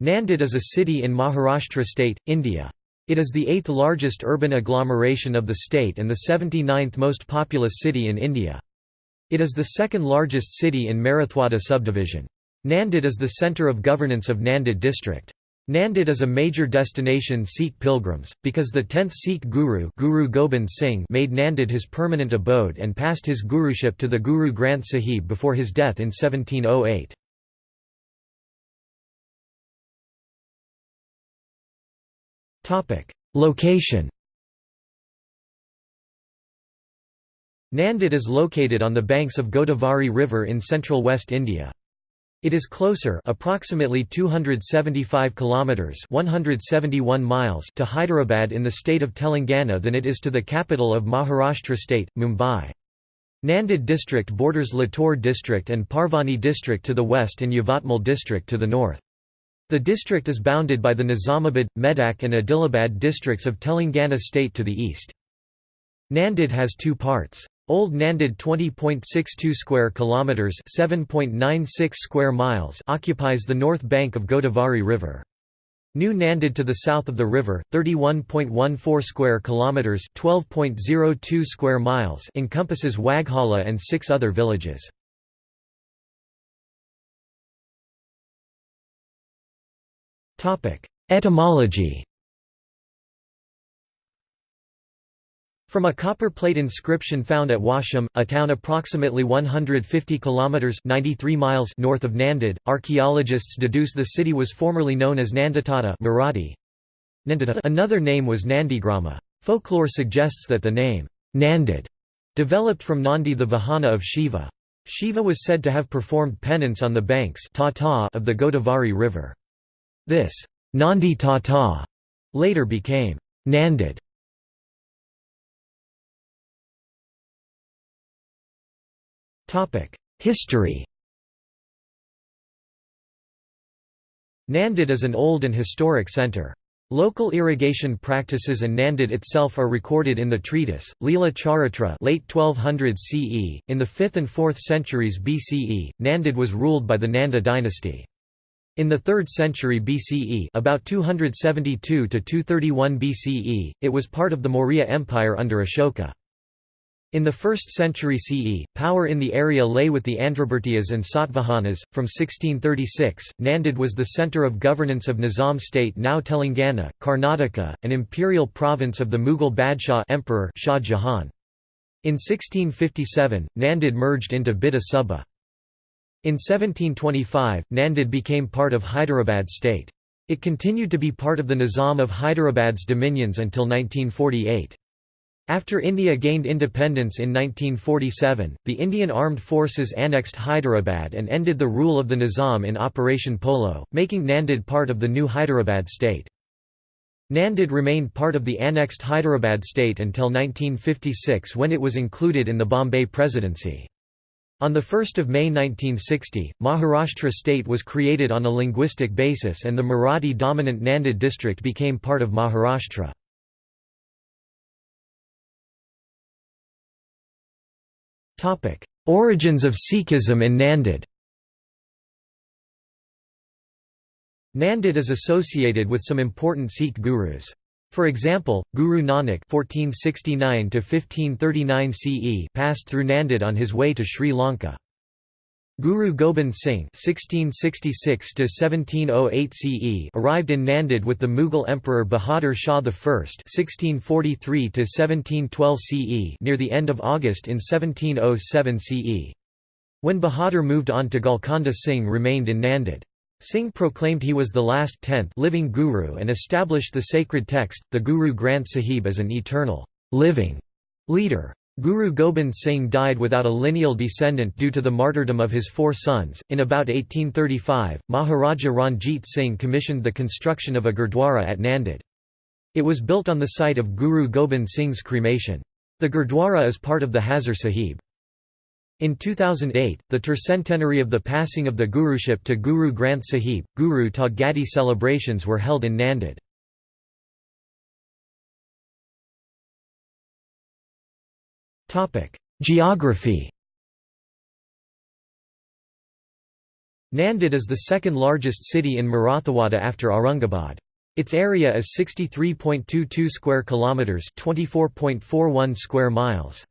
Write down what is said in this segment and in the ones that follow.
Nanded is a city in Maharashtra state, India. It is the eighth largest urban agglomeration of the state and the 79th most populous city in India. It is the second largest city in Marathwada subdivision. Nanded is the centre of governance of Nanded district. Nanded is a major destination Sikh pilgrims, because the 10th Sikh Guru, Guru Gobind Singh made Nanded his permanent abode and passed his guruship to the Guru Granth Sahib before his death in 1708. Location Nanded is located on the banks of Godavari River in central West India. It is closer approximately 275 kilometers 171 miles to Hyderabad in the state of Telangana than it is to the capital of Maharashtra state, Mumbai. Nanded district borders Latur district and Parbhani district to the west and Yavatmal district to the north. The district is bounded by the Nizamabad, Medak and Adilabad districts of Telangana state to the east. Nanded has two parts. Old Nanded 20.62 square kilometers, 7.96 square miles occupies the north bank of Godavari River. New Nanded to the south of the river, 31.14 square kilometers, 12.02 square miles encompasses Waghala and six other villages. Etymology From a copper plate inscription found at Washim, a town approximately 150 kilometers (93 miles) north of Nanded, archaeologists deduce the city was formerly known as Nanditata Marathi. Another name was Nandigrama. Folklore suggests that the name Nanded developed from Nandi the Vahana of Shiva. Shiva was said to have performed penance on the banks of the Godavari River. This Nandi Tata later became Nanded. History Nanded is an old and historic centre. Local irrigation practices and Nanded itself are recorded in the treatise, Leela Charitra late 1200 CE. In the 5th and 4th centuries BCE, Nanded was ruled by the Nanda dynasty. In the 3rd century BCE about 272 to 231 BCE, it was part of the Maurya Empire under Ashoka. In the 1st century CE, power in the area lay with the Andhrabhrityas and Satvahanas. From 1636, Nanded was the centre of governance of Nizam state now Telangana, Karnataka, an imperial province of the Mughal Badshah Emperor Shah Jahan. In 1657, Nanded merged into Bidar Subah. In 1725, Nanded became part of Hyderabad state. It continued to be part of the Nizam of Hyderabad's dominions until 1948. After India gained independence in 1947, the Indian Armed Forces annexed Hyderabad and ended the rule of the Nizam in Operation Polo, making Nanded part of the new Hyderabad state. Nanded remained part of the annexed Hyderabad state until 1956 when it was included in the Bombay Presidency. On 1 May 1960, Maharashtra state was created on a linguistic basis and the Marathi-dominant Nanded district became part of Maharashtra. Origins of Sikhism in Nanded Nanded is associated with some important Sikh gurus. For example, Guru Nanak (1469–1539 CE) passed through Nanded on his way to Sri Lanka. Guru Gobind Singh (1666–1708 CE) arrived in Nanded with the Mughal Emperor Bahadur Shah I (1643–1712 CE) near the end of August in 1707 CE. When Bahadur moved on to Golconda Singh remained in Nanded. Singh proclaimed he was the last tenth living guru and established the sacred text, the Guru Granth Sahib as an eternal, living leader. Guru Gobind Singh died without a lineal descendant due to the martyrdom of his four sons. In about 1835, Maharaja Ranjit Singh commissioned the construction of a gurdwara at Nanded. It was built on the site of Guru Gobind Singh's cremation. The gurdwara is part of the Hazur Sahib. In 2008, the tercentenary of the passing of the guruship to Guru Granth Sahib, Guru Tha Gaddi celebrations were held in Nanded. Geography Nanded is the second largest city in Marathwada after Aurangabad. Its area is 63.22 square kilometers, 24.41 square miles.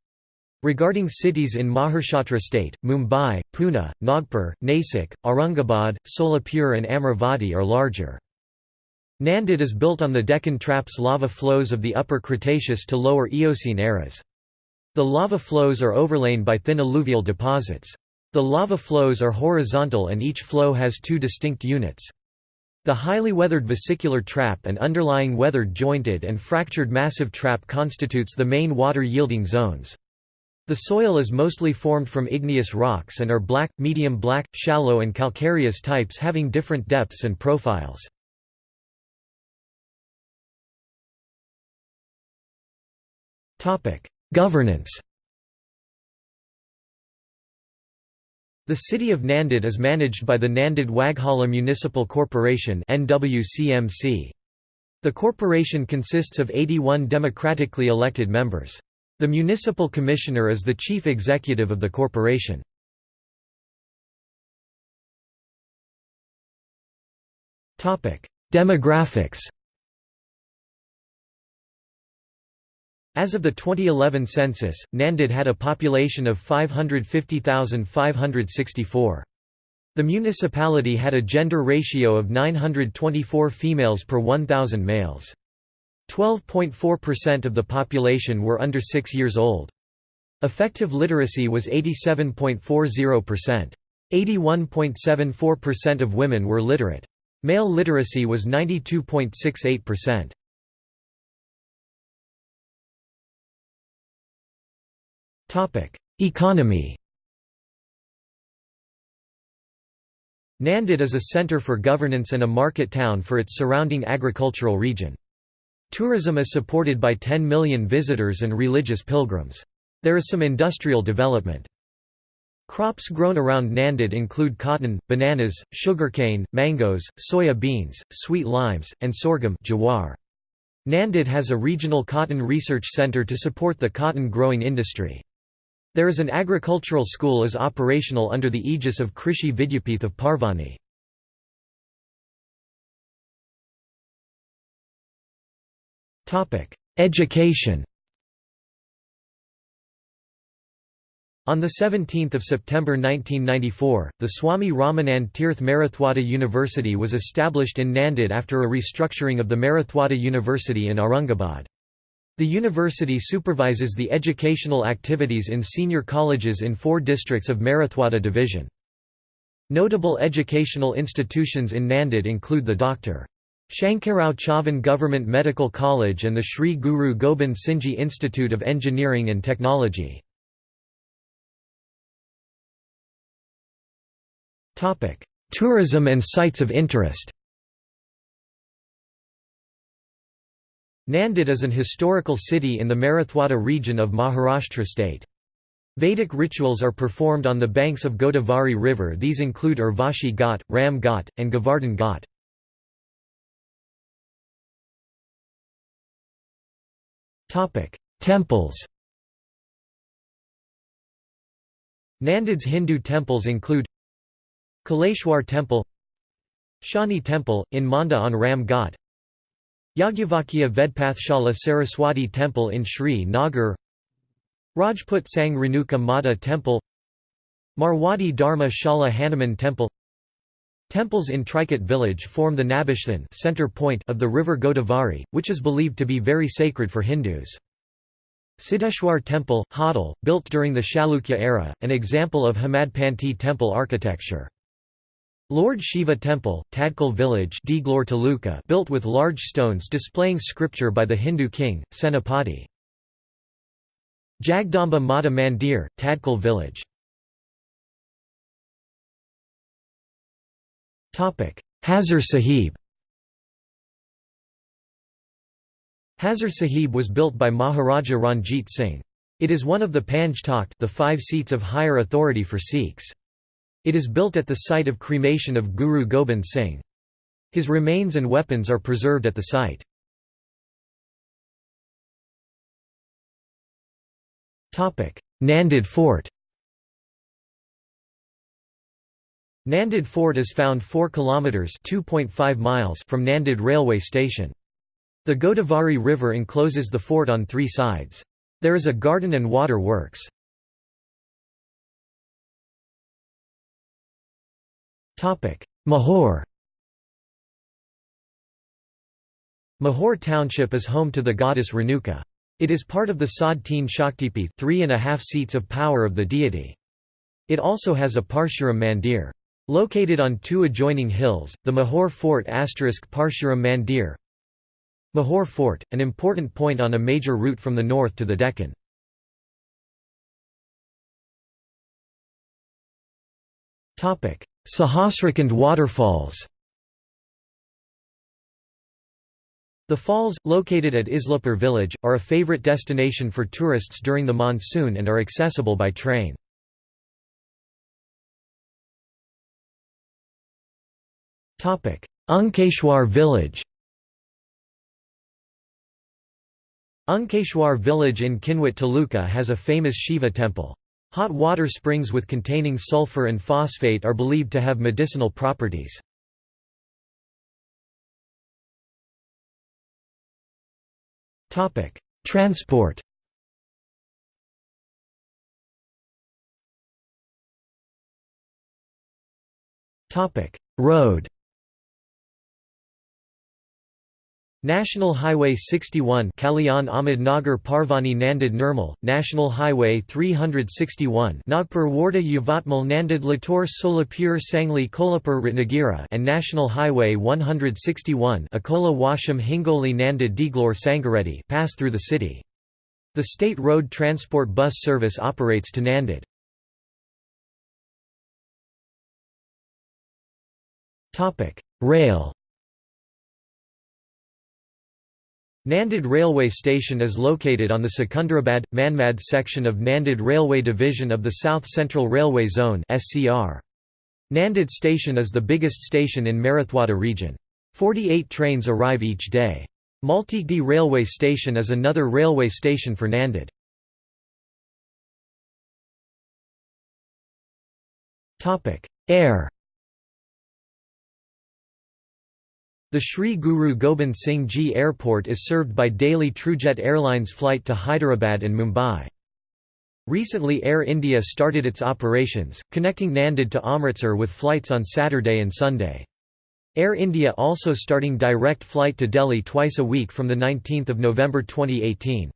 Regarding cities in Maharashtra state, Mumbai, Pune, Nagpur, Nasik, Aurangabad, Solapur and Amravati are larger. Nanded is built on the Deccan Traps lava flows of the Upper Cretaceous to Lower Eocene eras. The lava flows are overlain by thin alluvial deposits. The lava flows are horizontal and each flow has two distinct units. The highly weathered vesicular trap and underlying weathered jointed and fractured massive trap constitutes the main water-yielding zones. The soil is mostly formed from igneous rocks and are black, medium black, shallow and calcareous types having different depths and profiles. Governance The city of Nanded is managed by the Nanded Waghala Municipal Corporation The corporation consists of 81 democratically elected members. The municipal commissioner is the chief executive of the corporation. Demographics As of the 2011 census, Nanded had a population of 550,564. The municipality had a gender ratio of 924 females per 1,000 males. 12.4% of the population were under 6 years old. Effective literacy was 87.40%. 81.74% of women were literate. Male literacy was 92.68%. Economy Nanded is a center for governance and a market town for its surrounding agricultural region. Tourism is supported by 10 million visitors and religious pilgrims. There is some industrial development. Crops grown around Nanded include cotton, bananas, sugarcane, mangoes, soya beans, sweet limes, and sorghum jawar. Nanded has a regional cotton research center to support the cotton growing industry. There is an agricultural school is operational under the aegis of Krishi Vidyapith of Parbhani. Education On 17 September 1994, the Swami Ramanand Tirth Marathwada University was established in Nanded after a restructuring of the Marathwada University in Aurangabad. The university supervises the educational activities in senior colleges in four districts of Marathwada division. Notable educational institutions in Nanded include the Dr. Shankarrao Chavan Government Medical College and the Sri Guru Gobind Singhji Institute of Engineering and Technology. Tourism and sites of interest Nanded is an historical city in the Marathwada region of Maharashtra state. Vedic rituals are performed on the banks of Godavari river these include Urvashi Ghat, Ram Ghat, and Govardhan Ghat. Temples Nanded's Hindu temples include Kaleshwar Temple Shani Temple, in Manda on Ram Ghat Yagyavakya Vedpathshala Saraswati Temple in Sri Nagar Rajput Sang Renuka Mata Temple Marwadi Dharma Shala Hanuman Temple Temples in Trikat village form the Nabishthan center point of the river Godavari, which is believed to be very sacred for Hindus. Siddheshwar Temple, Hodal, built during the Chalukya era, an example of Hemadpanti temple architecture. Lord Shiva Temple, Tadkal village built with large stones displaying scripture by the Hindu king, Senapati. Jagdamba Mata Mandir, Tadkal village Hazur Sahib Hazur Sahib was built by Maharaja Ranjit Singh. It is one of the Panj Takht the five seats of higher authority for Sikhs. It is built at the site of cremation of Guru Gobind Singh. His remains and weapons are preserved at the site. Nanded Fort Nanded Fort is found 4 kilometers (2.5 miles) from Nanded railway station. The Godavari River encloses the fort on three sides. There is a garden and water works. Mahor Mahor township is home to the goddess Renuka. It is part of the Sad Teen Shaktipi three and a half seats of power of the deity. It also has a Parshuram Mandir. Located on two adjoining hills, the Mahor Fort asterisk Parshuram Mandir Mahor Fort, an important point on a major route from the north to the Deccan. Sahasrakund waterfalls The falls, located at Islapur village, are a favorite destination for tourists during the monsoon and are accessible by train. Ankeshwar village Ankeshwar village in Kinwat Taluka has a famous Shiva temple. Hot water springs with containing sulfur and phosphate are believed to have medicinal properties. Transport Road National Highway 61 Kalyan Ahmednagar Parbhani Nanded Nirmal, National Highway 361 Nagpur Wardha Yavatmal Nanded Latur Solapur Sangli Kolhapur Ratnagiri and National Highway 161 Akola Washim Hingoli Nanded Deglore Sangareddy pass through the city. The state road transport bus service operates to Nanded. Rail Nanded Railway Station is located on the Secunderabad Manmad section of Nanded Railway Division of the South Central Railway Zone. Nanded Station is the biggest station in Marathwada region. 48 trains arrive each day. Multigdi Railway Station is another railway station for Nanded. Air The Sri Guru Gobind Singh Ji Airport is served by daily TrueJet Airlines flight to Hyderabad and Mumbai. Recently Air India started its operations, connecting Nanded to Amritsar with flights on Saturday and Sunday. Air India also starting direct flight to Delhi twice a week from 19 November 2018.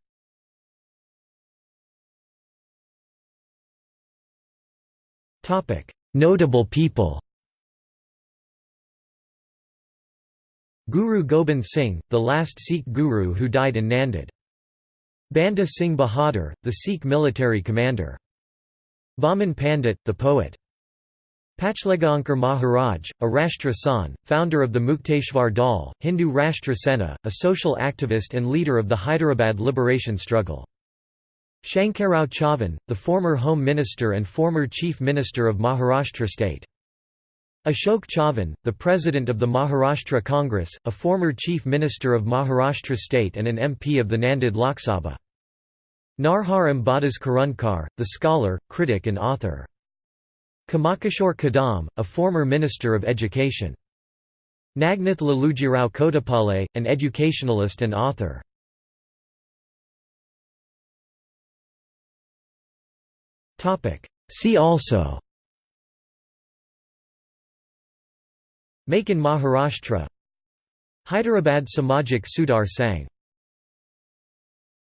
Notable people Guru Gobind Singh, the last Sikh guru who died in Nanded. Banda Singh Bahadur, the Sikh military commander. Vaman Pandit, the poet. Pachlegaonkar Maharaj, a Rashtra San, founder of the Mukteshwar Dal, Hindu Rashtra Sena, a social activist and leader of the Hyderabad liberation struggle. Shankarrao Chavan, the former Home Minister and former Chief Minister of Maharashtra state. Ashok Chavan, the president of the Maharashtra Congress, a former chief minister of Maharashtra state and an MP of the Nanded Lok Sabha. Narhar Ambadas Kurundkar, the scholar, critic and author. Kamalkishor Kadam, a former minister of education. Nagnath Lalujirao Kodapale, an educationalist and author. See also Make in Maharashtra. Hyderabad Samajik Sudhar Sangh